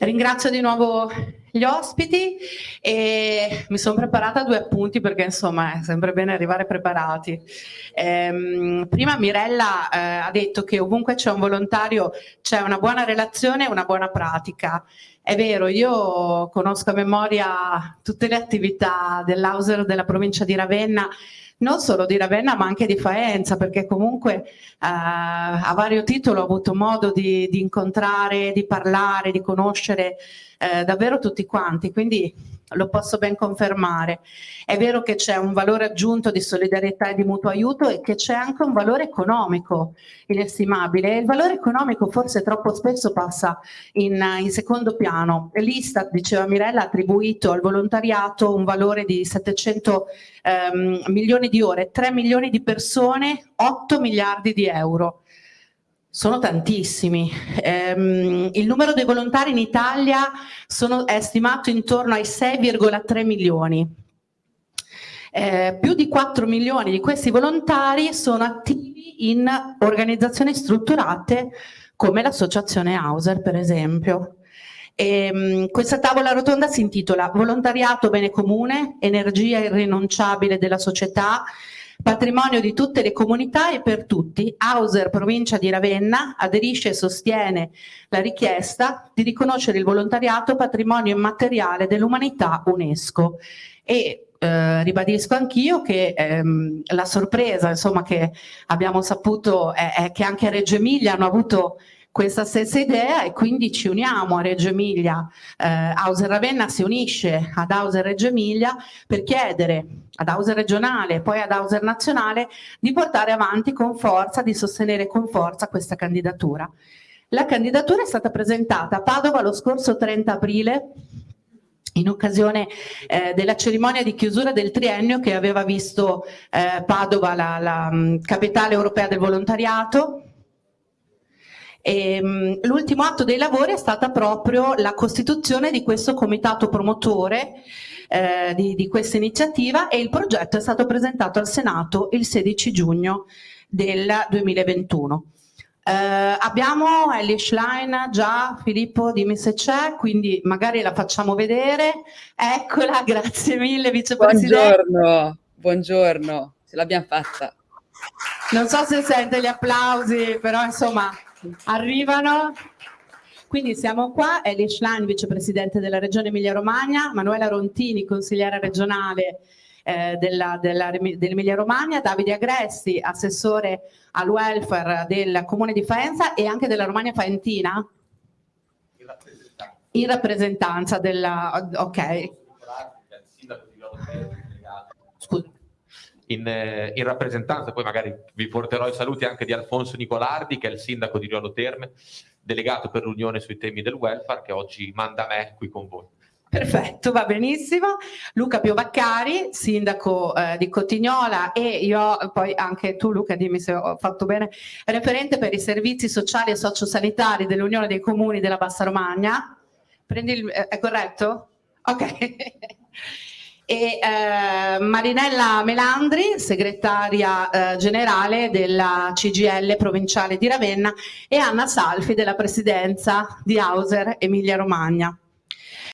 ringrazio di nuovo gli ospiti e mi sono preparata due appunti perché insomma è sempre bene arrivare preparati. Ehm, prima Mirella eh, ha detto che ovunque c'è un volontario c'è una buona relazione e una buona pratica. È vero, io conosco a memoria tutte le attività dell'Auser della provincia di Ravenna non solo di Ravenna ma anche di Faenza perché comunque eh, a vario titolo ho avuto modo di, di incontrare, di parlare, di conoscere eh, davvero tutti quanti, quindi lo posso ben confermare. È vero che c'è un valore aggiunto di solidarietà e di mutuo aiuto e che c'è anche un valore economico inestimabile il valore economico forse troppo spesso passa in, in secondo piano. L'Istat, diceva Mirella, ha attribuito al volontariato un valore di 700 ehm, milioni di ore, 3 milioni di persone, 8 miliardi di euro. Sono tantissimi. Um, il numero dei volontari in Italia sono, è stimato intorno ai 6,3 milioni. Eh, più di 4 milioni di questi volontari sono attivi in organizzazioni strutturate come l'associazione Hauser per esempio. E, um, questa tavola rotonda si intitola Volontariato bene comune, energia irrinunciabile della società Patrimonio di tutte le comunità e per tutti, Hauser, provincia di Ravenna, aderisce e sostiene la richiesta di riconoscere il volontariato patrimonio immateriale dell'umanità UNESCO. E eh, ribadisco anch'io che ehm, la sorpresa insomma, che abbiamo saputo è, è che anche a Reggio Emilia hanno avuto questa stessa idea e quindi ci uniamo a Reggio Emilia, eh, Hauser Ravenna si unisce ad Hauser Reggio Emilia per chiedere ad Hauser regionale e poi ad Hauser nazionale di portare avanti con forza, di sostenere con forza questa candidatura. La candidatura è stata presentata a Padova lo scorso 30 aprile in occasione eh, della cerimonia di chiusura del triennio che aveva visto eh, Padova la, la mm, capitale europea del volontariato, l'ultimo atto dei lavori è stata proprio la costituzione di questo comitato promotore eh, di, di questa iniziativa e il progetto è stato presentato al Senato il 16 giugno del 2021. Eh, abbiamo Ellie Schlein, già Filippo dimmi se c'è, quindi magari la facciamo vedere. Eccola, grazie mille vicepresidente. Buongiorno, buongiorno, ce l'abbiamo fatta. Non so se sente gli applausi, però insomma arrivano. Quindi siamo qua, Eli Schlein, vicepresidente della Regione Emilia-Romagna, Manuela Rontini, consigliera regionale eh, dell'Emilia Romagna, Davide Agresti, assessore al welfare del Comune di Faenza e anche della Romagna Faentina? In rappresentanza. In rappresentanza della... ok. In, eh, in, rappresentanza, poi magari vi porterò i saluti anche di Alfonso Nicolardi, che è il sindaco di Riolo Terme, delegato per l'Unione sui temi del welfare, che oggi manda me qui con voi. Perfetto, va benissimo. Luca Piovaccari, sindaco eh, di Cotignola e io, poi anche tu Luca, dimmi se ho fatto bene, referente per i servizi sociali e sociosanitari dell'Unione dei Comuni della Bassa Romagna. Prendi il, eh, è corretto? Ok. E eh, Marinella Melandri, segretaria eh, generale della CGL provinciale di Ravenna e Anna Salfi della presidenza di Hauser Emilia Romagna.